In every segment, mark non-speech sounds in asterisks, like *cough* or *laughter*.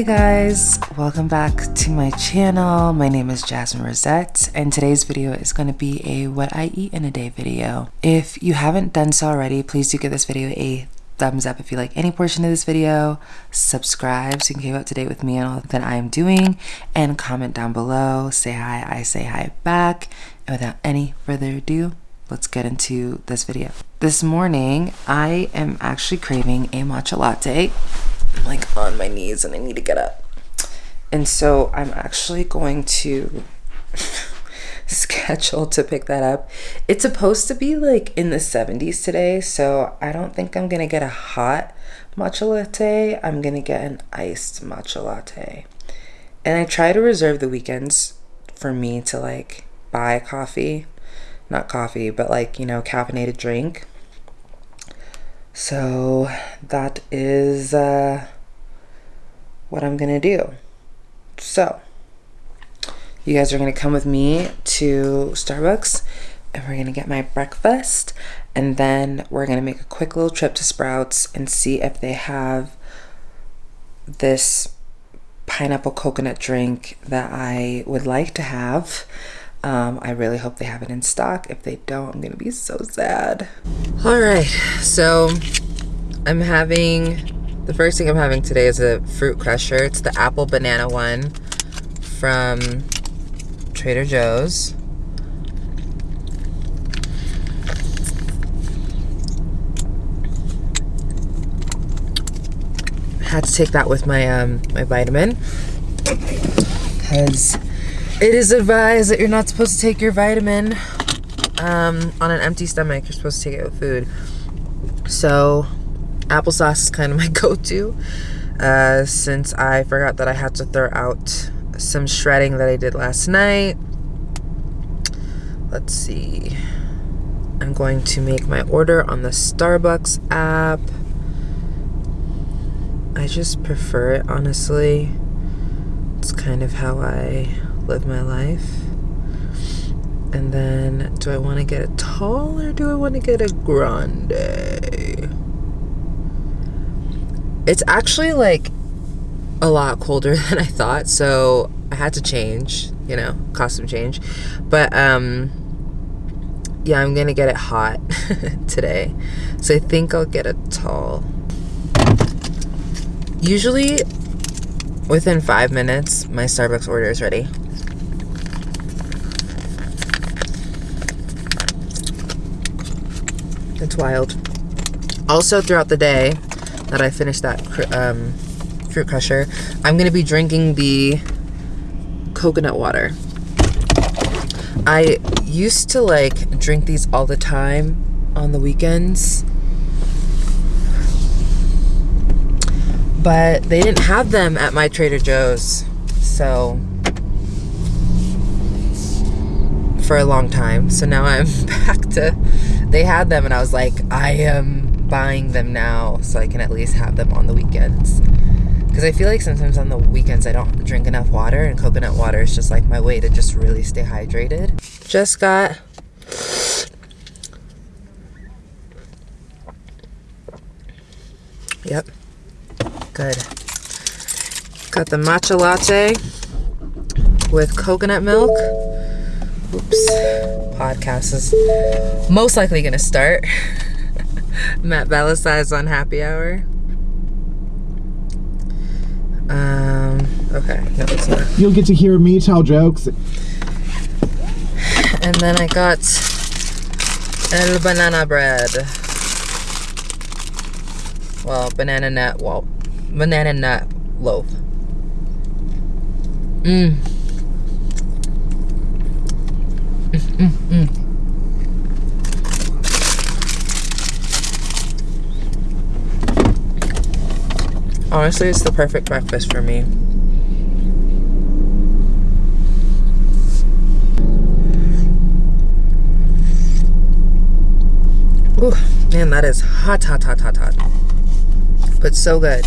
Hi guys, welcome back to my channel. My name is Jasmine Rosette and today's video is going to be a what I eat in a day video. If you haven't done so already, please do give this video a thumbs up if you like any portion of this video, subscribe so you can keep up to date with me and all that I am doing, and comment down below, say hi, I say hi back, and without any further ado, let's get into this video. This morning, I am actually craving a matcha latte I'm like on my knees and I need to get up. And so I'm actually going to *laughs* schedule to pick that up. It's supposed to be like in the 70s today, so I don't think I'm gonna get a hot matcha latte. I'm gonna get an iced matcha latte. And I try to reserve the weekends for me to like buy coffee. Not coffee, but like, you know, caffeinated drink. So that is uh, what I'm to do. So you guys are to come with me to Starbucks and we're to get my breakfast. And then we're to make a quick little trip to Sprouts and see if they have this pineapple coconut drink that I would like to have. Um, I really hope they have it in stock. If they don't, I'm gonna be so sad. All right, so I'm having, the first thing I'm having today is a fruit crusher. It's the apple banana one from Trader Joe's. had to take that with my um my vitamin because it is advised that you're not supposed to take your vitamin um, on an empty stomach. You're supposed to take it with food. So, applesauce is kind of *laughs* my go-to uh, since I forgot that I had to throw out some shredding that I did last night. Let's see. I'm going to make my order on the Starbucks app. I just prefer it, honestly. It's kind of how I live my life. And then, do I want to get a tall or do I want to get a grande? It's actually like a lot colder *laughs* than I thought, so I had to change, you know, costume change. But, um, yeah, I'm gonna get it hot *laughs* today. So I think I'll get a tall. Usually, within five minutes, my Starbucks order is ready. It's wild. Also, throughout the day that I finish that um, fruit crusher, I'm going to be drinking the coconut water. I used to like drink these all the time on the weekends. But they didn't have them at my Trader Joe's. So for a long time. So now I'm *laughs* back to, they had them and I was like, I am buying them now so I can at least have them on the weekends. Because I feel like sometimes on the weekends I don't drink enough water and coconut water is just like my way to just really stay hydrated. Just got Yep. Good. Got the matcha latte with coconut milk. Oops. Podcast is most likely going to start. *laughs* Matt Bellassai Unhappy Hour. Um, okay. No, it's not. You'll get to hear me tell jokes. And then I got el banana bread. Well, banana nut, well, banana nut loaf. Mmm. Mm, mm, mm. Honestly, it's the perfect breakfast for me. Ooh, man, that is hot, hot, hot, hot, hot. But so good.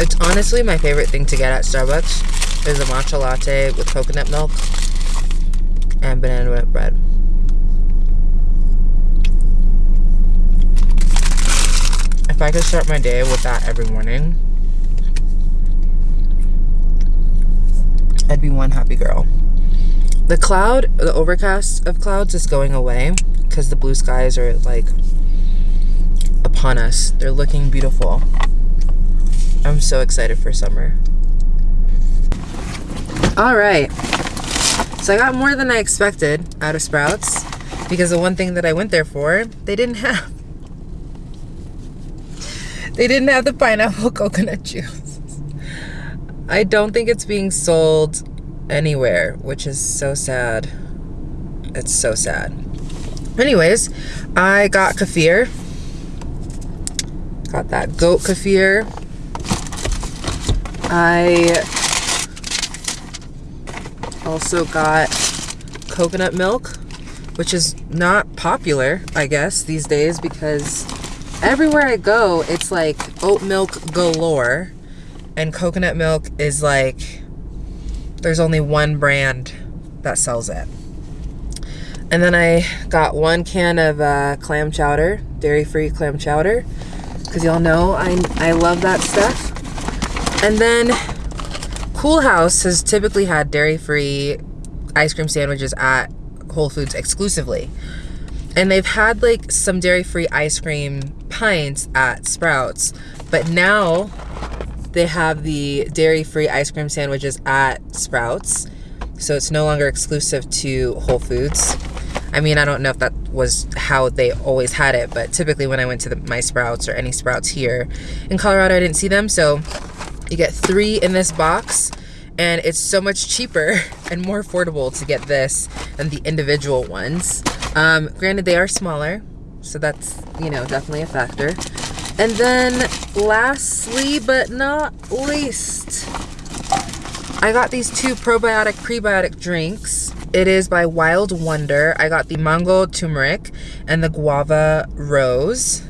It's honestly my favorite thing to get at Starbucks is a matcha latte with coconut milk and banana bread. if I could start my day with that every morning, I'd be one happy girl. The cloud, the overcast of clouds is going away because the blue skies are like upon us. They're looking beautiful. I'm so excited for summer. All right. So I got more than I expected out of Sprouts because the one thing that I went there for, they didn't have. They didn't have the pineapple *laughs* coconut juice. I don't think it's being sold anywhere, which is so sad. It's so sad. Anyways, I got kefir. Got that goat kefir. I also got coconut milk, which is not popular, I guess, these days because everywhere I go, it's like oat milk galore. And coconut milk is like, there's only one brand that sells it. And then I got one can of uh, clam chowder, dairy-free clam chowder, because y'all know I, I love that stuff. And then Coolhaus has typically had dairy-free ice cream sandwiches at Whole Foods exclusively. And they've had like some dairy-free ice cream pints at Sprouts, but now they have the dairy-free ice cream sandwiches at Sprouts. So it's no longer exclusive to Whole Foods. I mean, I don't know if that was how they always had it, but typically when I went to the, my Sprouts or any Sprouts here in Colorado, I didn't see them. So you get three in this box and it's so much cheaper *laughs* and more affordable to get this than the individual ones. Um, granted, they are smaller, so that's, you know, definitely a factor. And then lastly, but not least, I got these two probiotic prebiotic drinks. It is by Wild Wonder. I got the mango turmeric and the guava rose.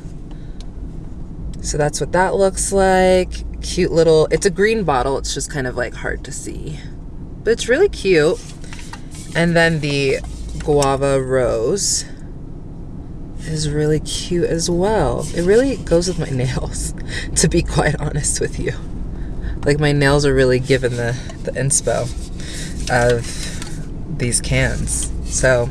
So that's what that looks like cute little, it's a green bottle. It's just kind of like hard to see, but it's really cute. And then the guava rose is really cute as well. It really goes with my *laughs* nails, to be quite honest with you. Like my nails are really given the, the inspo of these cans. So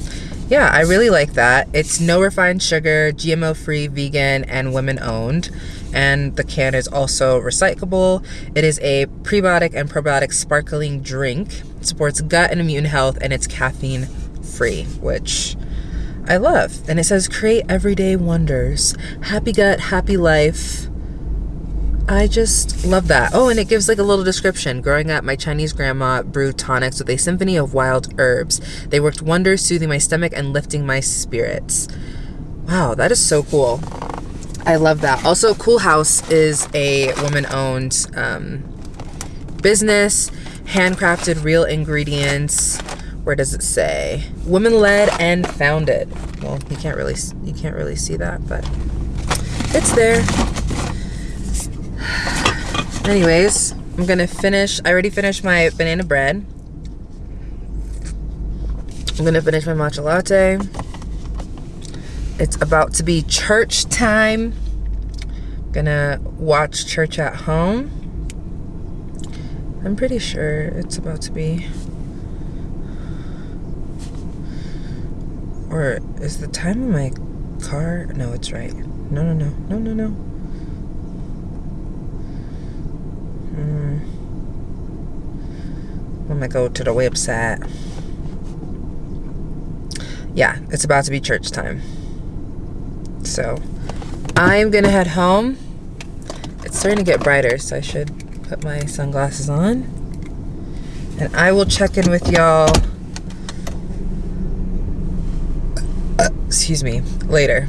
yeah, I really like that. It's no refined sugar, GMO free, vegan, and women owned and the can is also recyclable. It is a prebiotic and probiotic sparkling drink. It supports gut and immune health and it's caffeine free, which I love. And it says create everyday wonders. Happy gut, happy life. I just love that. Oh, and it gives like a little description. Growing up, my Chinese grandma brewed tonics with a symphony of wild herbs. They worked wonders, soothing my stomach and lifting my spirits. Wow, that is so cool. I love that. Also, Coolhaus is a woman-owned um, business, handcrafted, real ingredients. Where does it say? Woman-led and founded. Well, you can't really you can't really see that, but it's there. *sighs* Anyways, I'm gonna finish. I already finished my banana bread. I'm gonna finish my matcha latte. It's about to be church time. Gonna watch church at home. I'm pretty sure it's about to be. Or is the time of my car? No, it's right. No, no, no, no, no, no. Hmm. I'm gonna go to the website. Yeah, it's about to be church time. So I'm gonna head home. It's starting to get brighter, so I should put my sunglasses on. And I will check in with y'all, uh, excuse me, later.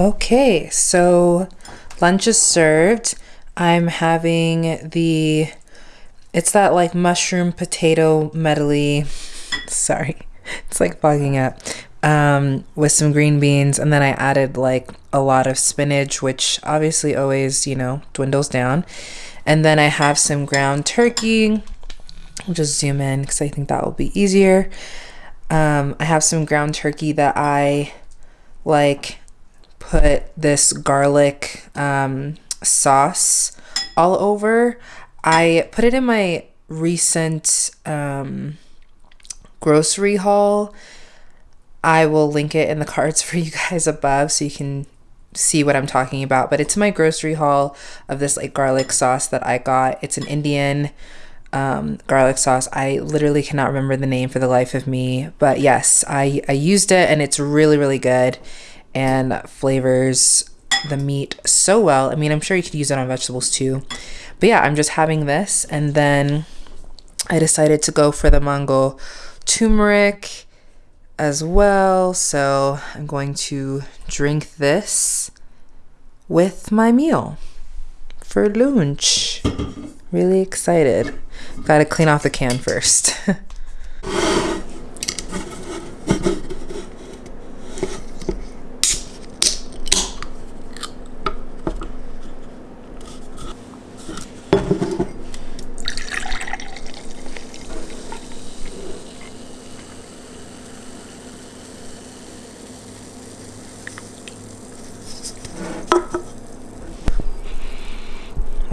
Okay, so lunch is served. I'm having the it's that like mushroom potato medley. Sorry. *laughs* It's like fogging up. Um, with some green beans and then I added like a lot of spinach, which obviously always, you know, dwindles down. And then I have some ground turkey. I'll just zoom in because I think that will be easier. Um, I have some ground turkey that I like put this garlic um, sauce all over. I put it in my recent um, grocery haul. I will link it in the *laughs* cards for you guys above so you can see what I'm talking about. But it's my grocery haul of this like garlic sauce that I got. It's an Indian um, garlic sauce. I literally cannot remember the name for the life of me. But yes, I, I used it and it's really, really good and flavors the meat so well. I mean, I'm sure you could use it on vegetables too. But yeah, I'm just having this. And then I decided to go for the mango turmeric as well. So I'm going to drink this with my meal for lunch. Really excited. Gotta clean off the can first. *laughs*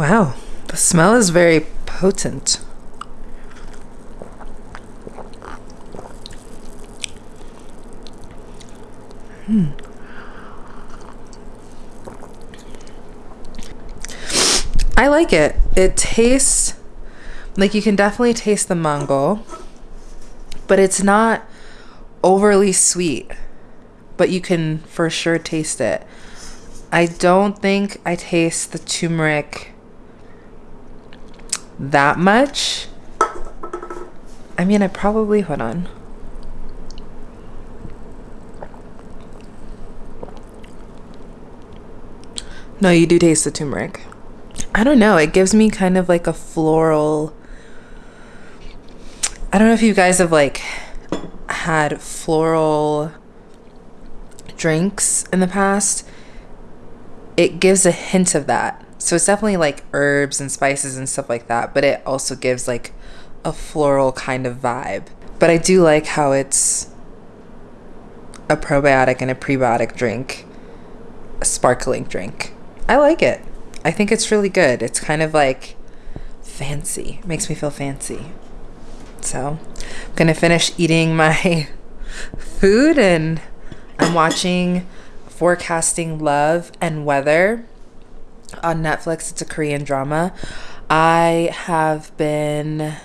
Wow, the smell is very potent. Hmm. I like it. It tastes like you can definitely taste the mango, but it's not overly sweet, but you can for sure taste it. I don't think I taste the turmeric that much. I mean, I probably, hold on. No, you do taste the turmeric. I don't know. It gives me kind of like a floral. I don't know if you guys have like had floral drinks in the past. It gives a hint of that. So it's definitely like herbs and spices and stuff like that, but it also gives like a floral kind of vibe. But I do like how it's a probiotic and a prebiotic drink, a sparkling drink. I like it. I think it's really good. It's kind of like fancy. It makes me feel fancy. So, I'm going to finish eating my *laughs* food and I'm watching Forecasting Love and Weather on Netflix. It's a Korean drama. I have been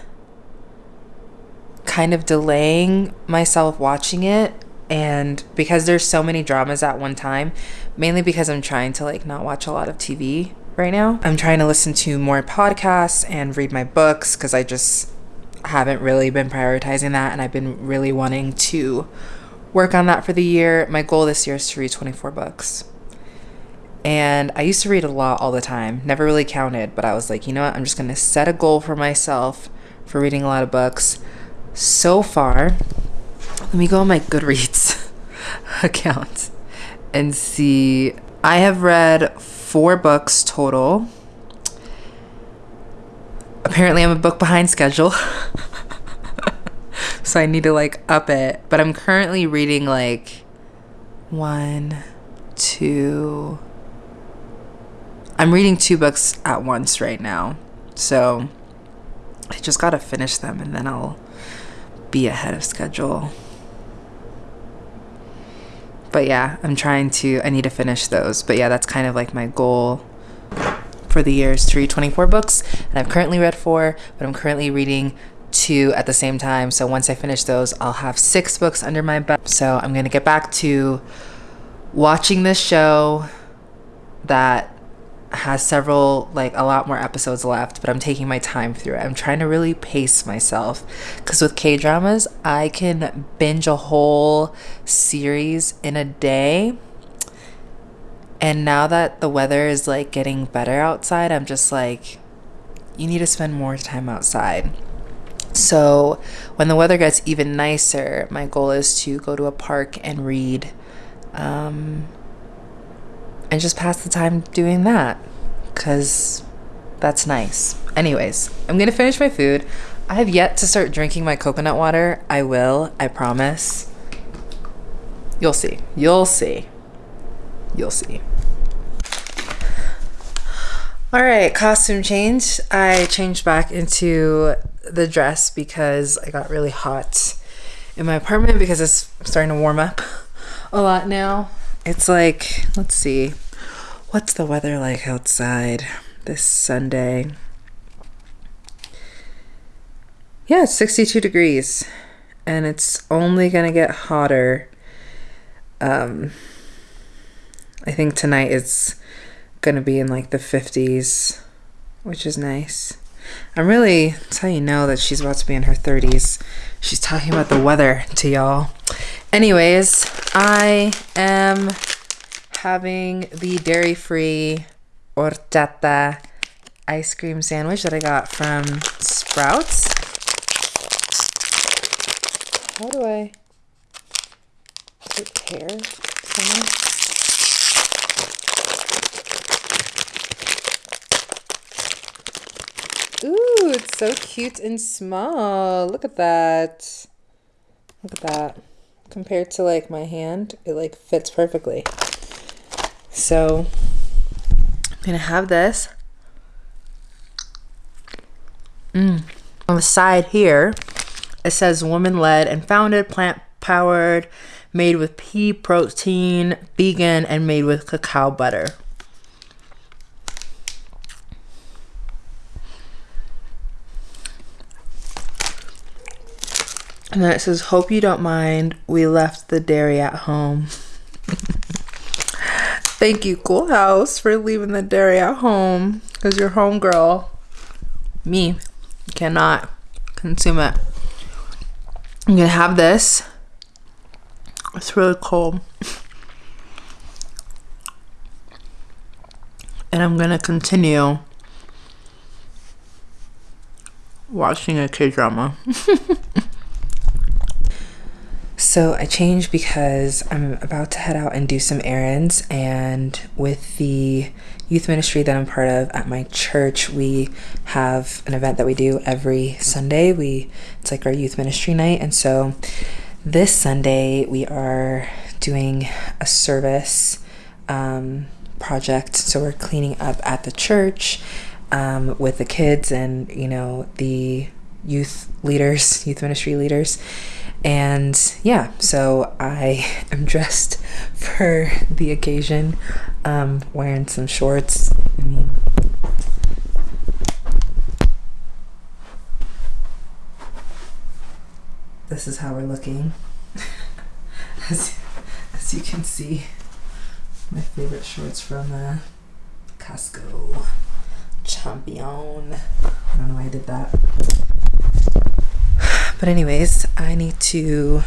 kind of delaying myself watching it and because there's so many dramas at one time, mainly because I'm trying to like not watch a lot of TV right now. I'm trying to listen to more podcasts and read my books cuz I just haven't really been prioritizing that and I've been really wanting to work on that for the year. My goal this year is to read 24 books. And I used to read a lot all the time, never really counted, but I was like, you know what? I'm just going to set a goal for myself for reading a lot of books. So far, let me go on my Goodreads *laughs* account and see. I have read four books total. Apparently, I'm a book behind schedule. *laughs* so I need to like up it. But I'm currently reading like one, two, I'm reading two books at once right now. So I just got to finish them and then I'll be ahead of schedule. But yeah, I'm trying to, I need to finish those. But yeah, that's kind of like my goal for the year is to read 24 books. And I've currently read four, but I'm currently reading two at the same time. So once I finish those, I'll have six books under my belt. So I'm going to get back to watching this show that has several like a lot more episodes left but i'm taking my time through it i'm trying to really pace myself because with k dramas i can binge a whole series in a day And now that the weather is like getting better outside, I'm just like, you need to spend more time outside. So when the weather gets even nicer, my goal is to go to a park and read um, and just pass the time doing that because that's nice. Anyways, I'm gonna finish my food. I have yet to start drinking my coconut water. I will, I promise. You'll see. You'll see. You'll see. All right, costume change. I changed back into the dress because I got really hot in my apartment because it's starting to warm up *laughs* a lot now. It's like, let's see, what's the weather like outside this Sunday? Yeah, it's 62 degrees and it's only going to get hotter. Um, I think tonight it's going to be in like the 50s, which is nice. I'm really, that's how you know that she's about to be in her 30s. She's talking about the weather to y'all. Anyways, I am having the dairy free horchata ice cream sandwich that I got from Sprouts. How do I prepare something? Ooh, it's so cute and small. Look at that. Look at that. Compared to like my hand, it like fits perfectly. So I'm gonna have this. Mm. On the side here, it says woman led and founded, plant powered, made with pea protein, vegan, and made with cacao butter. And then it says, Hope you don't mind. We left the dairy at home. *laughs* Thank you, Coolhaus, for leaving the dairy at home. Because you're home girl. Me cannot consume it. I'm gonna have this. It's really cold. *laughs* And I'm gonna continue watching a K drama. *laughs* So I changed because I'm about to head out and do some errands. And with the youth ministry that I'm part of at my church, we have an event that we do every Sunday. We it's like our youth ministry night. And so this Sunday we are doing a service um, project. So we're cleaning up at the church um, with the kids and you know the youth leaders, youth ministry leaders and yeah, so I *laughs* am dressed for the occasion, um, wearing some shorts. I mean, this is how we're looking. *laughs* as, as you can see, my favorite shorts from uh, Costco. Champion. I don't know why I did that. But anyways, I need to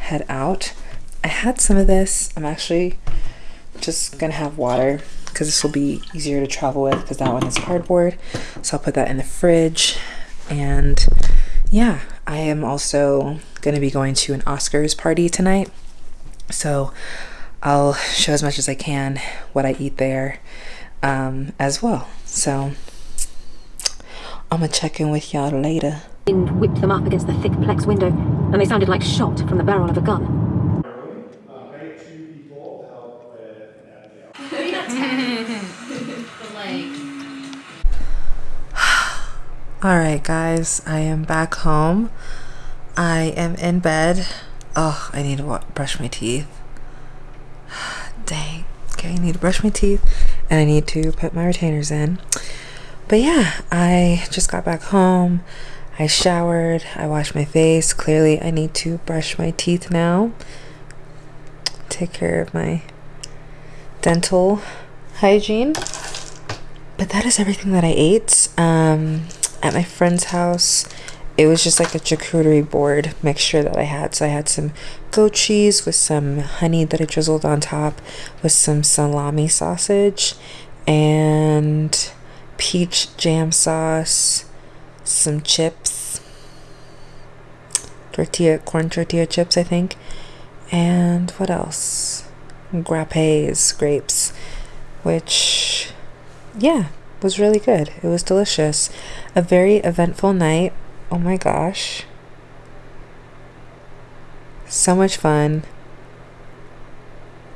head out. I had some of this. I'm actually just gonna have water because this will be easier to travel with because that one is cardboard. So I'll put that in the fridge. And yeah, I am also gonna be going to an Oscars party tonight. So I'll show as much as I can what I eat there um, as well. So I'm gonna check in with y'all later. Wind whipped them up against the thick plex window, and they sounded like shot from the barrel of a gun. *laughs* All right, guys, I am back home. I am in bed. Oh, I need to brush my teeth. *sighs* Dang. Okay, I need to brush my teeth and I need to put my retainers in. But yeah, I just got back home. I showered. I washed my face. Clearly, I need to brush my teeth now. Take care of my dental hygiene. But that is everything that I ate um, at my friend's house. it was just like a charcuterie board mixture that I had. So I had some goat cheese with some honey that I drizzled on top with some salami sausage and peach jam sauce, some chips, tortilla, corn tortilla chips, I think, and what else? Grappes, grapes, which, yeah, was really good. It was delicious. A very eventful night. Oh my gosh. So much fun.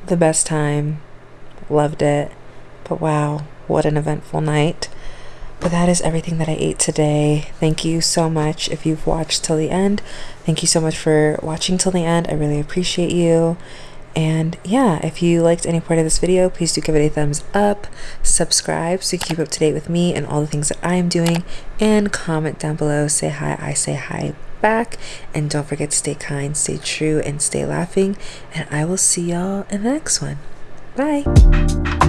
The best time. Loved it. But wow, what an eventful night. But that is everything that I ate today. Thank you so much if you've watched till the end. Thank you so much for watching till the end. I really appreciate you. And yeah, if you liked any part of this video, please do give it a thumbs up, subscribe so you keep up to date with me and all the things that I am doing, and comment down below. Say hi, I say hi back. And don't forget to stay kind, stay true, and stay laughing. And I will see y'all in the next one. Bye.